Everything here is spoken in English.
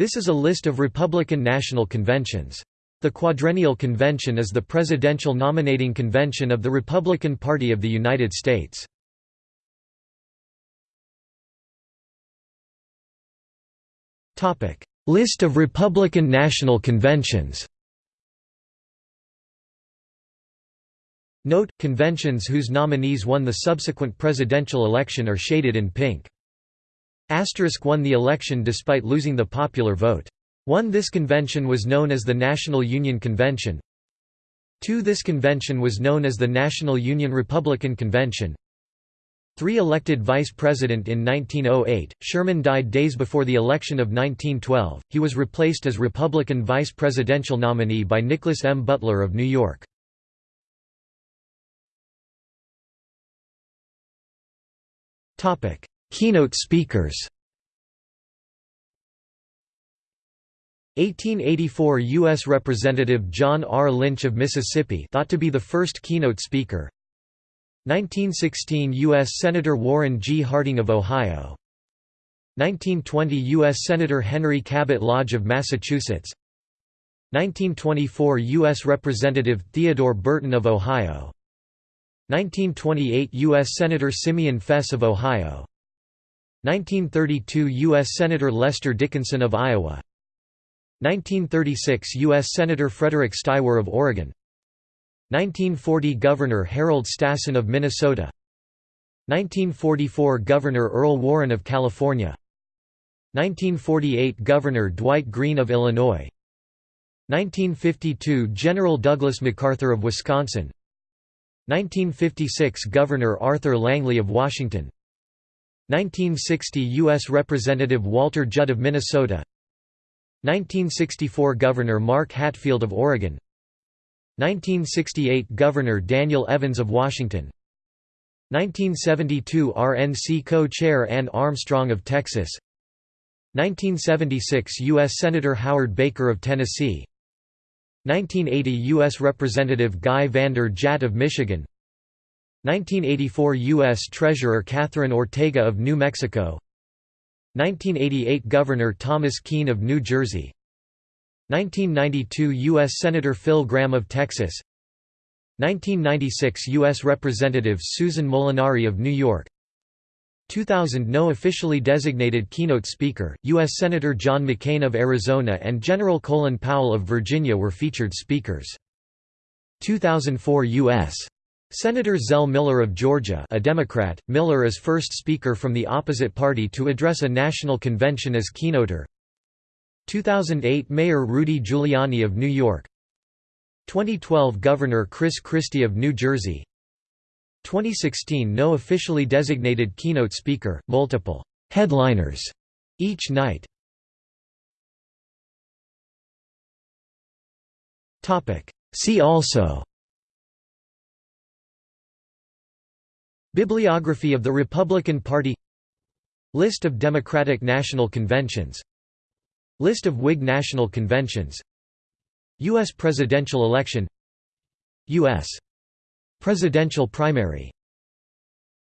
This is a list of Republican national conventions. The Quadrennial Convention is the presidential nominating convention of the Republican Party of the United States. List of Republican national conventions Note, conventions whose nominees won the subsequent presidential election are shaded in pink. Asterisk won the election despite losing the popular vote. 1 This convention was known as the National Union Convention 2 This convention was known as the National Union Republican Convention 3 Elected vice president in 1908, Sherman died days before the election of 1912, he was replaced as Republican vice presidential nominee by Nicholas M. Butler of New York. Keynote speakers 1884 U.S. Representative John R. Lynch of Mississippi thought to be the first keynote speaker 1916 U.S. Senator Warren G. Harding of Ohio 1920 U.S. Senator Henry Cabot Lodge of Massachusetts 1924 U.S. Representative Theodore Burton of Ohio 1928 U.S. Senator Simeon Fess of Ohio 1932 U.S. Senator Lester Dickinson of Iowa. 1936 U.S. Senator Frederick Steiwer of Oregon. 1940 Governor Harold Stassen of Minnesota. 1944 Governor Earl Warren of California. 1948 Governor Dwight Green of Illinois. 1952 General Douglas MacArthur of Wisconsin. 1956 Governor Arthur Langlie of Washington 1960 U.S. Representative Walter Judd of Minnesota 1964 Governor Mark Hatfield of Oregon 1968 Governor Daniel Evans of Washington 1972 RNC co-chair Anne Armstrong of Texas 1976 U.S. Senator Howard Baker of Tennessee 1980 U.S. Representative Guy Vander Jagt of Michigan 1984 U.S. Treasurer Katherine Ortega of New Mexico 1988 Governor Thomas Kean of New Jersey 1992 U.S. Senator Phil Gramm of Texas 1996 U.S. Representative Susan Molinari of New York 2000 No officially designated keynote speaker, U.S. Senator John McCain of Arizona and General Colin Powell of Virginia were featured speakers. 2004 U.S. Senator Zell Miller of Georgia a Democrat, Miller is first speaker from the opposite party to address a national convention as keynoter. 2008 Mayor Rudy Giuliani of New York. 2012 Governor Chris Christie of New Jersey. 2016 No officially designated keynote speaker, multiple «headliners» each night. See also Bibliography of the Republican Party List of Democratic National Conventions List of Whig National Conventions U.S. presidential election U.S. presidential primary